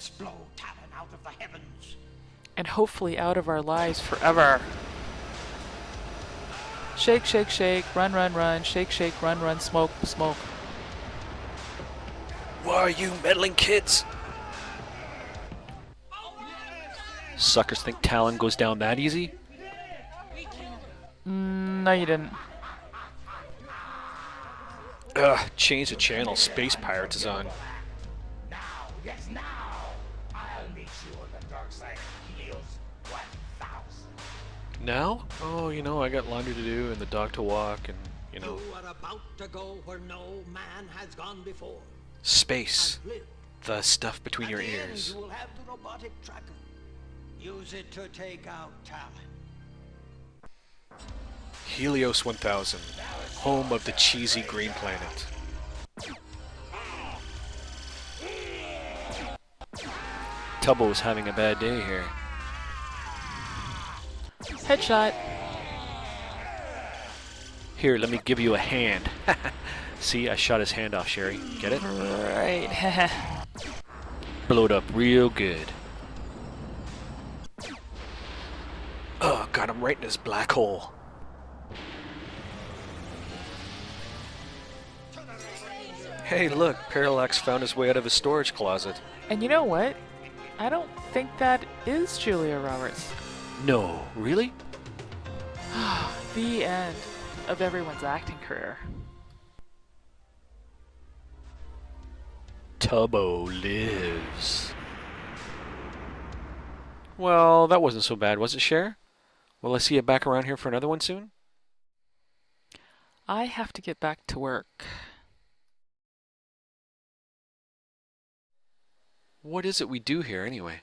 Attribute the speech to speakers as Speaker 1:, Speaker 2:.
Speaker 1: Let's blow Talon out of the heavens.
Speaker 2: And hopefully out of our lives forever. Shake, shake, shake, run, run, run, shake, shake, run, run, smoke, smoke.
Speaker 3: Why are you meddling kids? Suckers think Talon goes down that easy?
Speaker 2: Mm, no, you didn't.
Speaker 3: Ugh, change the channel. Space Pirates is on.
Speaker 1: Now, yes, now. Sure the dark side heals 1,000.
Speaker 3: Now? Oh, you know, I got laundry to do and the dog to walk and, you know,
Speaker 4: You are about to go where no man has gone before.
Speaker 3: space. The stuff between
Speaker 4: At
Speaker 3: your ears.
Speaker 4: you will have the robotic tracker. Use it to take out Talon.
Speaker 3: Helios 1000, home of the cheesy green planet. Tubbo's having a bad day here.
Speaker 2: Headshot.
Speaker 3: Here, let me give you a hand. See, I shot his hand off, Sherry. Get it?
Speaker 2: Right.
Speaker 3: Blow it up real good. Oh, got him right in his black hole. Hey, look, Parallax found his way out of his storage closet.
Speaker 2: and you know what? I don't think that is Julia Roberts.
Speaker 3: No, really?
Speaker 2: The end of everyone's acting career.
Speaker 3: Tubbo lives. Well, that wasn't so bad, was it, Cher? Will I see you back around here for another one soon?
Speaker 2: I have to get back to work.
Speaker 3: What is it we do here, anyway?